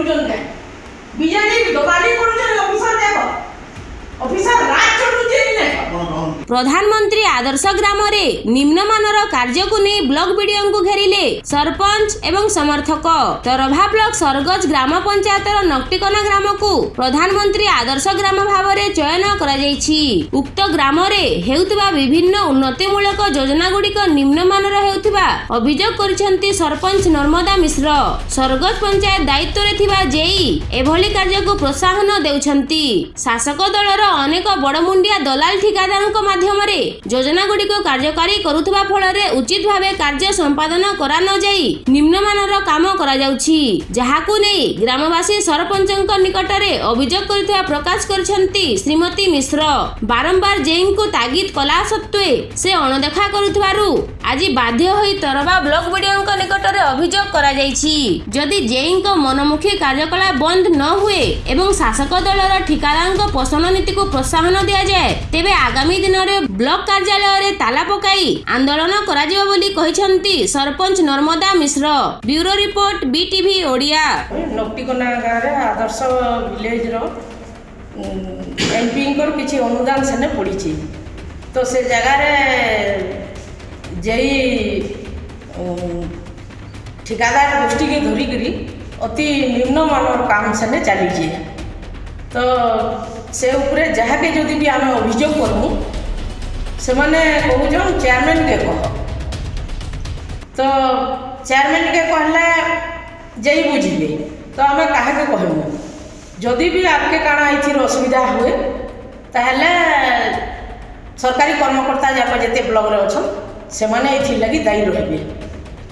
করুজন দেন বিজেডির দোকানে করুজন ପ୍ରଧାନମନ୍ତ୍ରୀ ଆଦର୍ଶ ଗ୍ରାମରେ ନିମ୍ନମାନର କାର୍ଯ୍ୟକୁ ନେଇ ବ୍ଲକ ବିଡିଓଙ୍କୁ ଘେରିଲେ ସରପଞ୍ଚ ଏବଂ ସମର୍ଥକ। ତରଭା ବ୍ଲକ ସରଗଜ ଗ୍ରାମ ପଞ୍ଚାୟତର ନକ୍ଟିକନା ଗ୍ରାମକୁ ପ୍ରଧାନମନ୍ତ୍ରୀ ଆଦର୍ଶ ଗ୍ରାମ ଭାବରେ ଚୟନ କରାଯାଇଛି। ଉକ୍ତ ଗ୍ରାମରେ ହେଉଥିବା ବିଭିନ୍ନ ଉନ୍ନତିମୂଳକ ଯୋଜନା ଗୁଡ଼ିକ ନିମ୍ନମାନର ହେଉଥିବା ଅଭିଯୋଗ କରିଛନ୍ତି ସରପଞ୍ଚ ନର୍ମଦା ମିଶ୍ର। ସରଗଜ ପଞ୍ଚାୟତ ଦାୟିତ୍ୱରେ ଥିବା ଜେଇ ଏଭଳି କାର୍ଯ୍ୟକୁ ପ୍ରୋତ୍ସାହନ ଦେଉଛନ୍ତି। ଶାସକ ଦଳର ଅନେକ ବଡ଼ମୁଣ୍ଡିଆ ଦଲାଲ ଠିକାଦାରଙ୍କ ମାଧ୍ୟମରେ ଯୋଜନା ଗୁଡ଼ିକୁ କାର୍ଯ୍ୟକାରୀ କରୁଥିବା ଫଳରେ ଉଚିତ ଭାବେ କାର୍ଯ୍ୟ ସମ୍ପାଦନ କରା ନ ଯାଇ ନିମ୍ନମାନର କାମ କରାଯାଉଛି। ଯାହାକୁ ନେଇ ଗ୍ରାମବାସୀ ସରପଞ୍ଚଙ୍କ ନିକଟରେ ଅଭିଯୋଗ କରିଥିବା ପ୍ରକାଶ କରିଛନ୍ତି ଶ୍ରୀମତୀ ମିଶ୍ର। ବାରମ୍ବାର ଜେଇଙ୍କୁ ତାଗିଦ କଲା ସତ୍ତ୍ୱେ ସେ ଅଣଦେଖା କରୁଥିବାରୁ ଆଜି ବାଧ୍ୟ ହୋଇ ତରଭା ବ୍ଲକ ବିଡିଓଙ୍କ ନିକଟରେ ଅଭିଯୋଗ କରାଯାଇଛି। ଯଦି ଜେଇଙ୍କ ମନମୁଖୀ କାର୍ଯ୍ୟକଳାପ ବନ୍ଦ ନ ହୁଏ ଏବଂ ଶାସକ ଦଳର ଠିକାଦାରଙ୍କ ପୋଷଣ ନୀତିକୁ ପ୍ରୋତ୍ସାହନ ଦିଆଯାଏ ତେବେ ଆଗାମୀ ଦିନରେ ବ୍ଲକ କାର୍ଯ୍ୟାଳୟରେ ତାଲା ପକାଇ ଆନ୍ଦୋଳନ କରାଯିବ ବୋଲି କହିଛନ୍ତି sarpanch Narmada Mishra. Bureau report BTV Odia. Naktikana ଗାଁରେ ଆଦର୍ଶ ଭିଲେଜର ଏମ୍ପିଙ୍କର କିଛି ଅନୁଦାନ ସେନେ ପଡ଼ିଛି। ତ ସେ ଜାଗାରେ जेई ठिकादार गोष्ठी के धरिक अति निम्न मान काम से चलिए तो से उपरे जहाँ के जदि भी आम अभोग करमु से कौन चेयरमैन के कह तो चेयरमैन के कहले जेई बुझे तो आम का कहमु जदि भी आपके कण ये असुविधा हुए तो सरकारी कर्मकर्ता जाक जिते ब्लक्रे अच्छा ସେମାନେ ଏଥିର୍ ଲାଗି ଦାୟୀ ରହିବେ।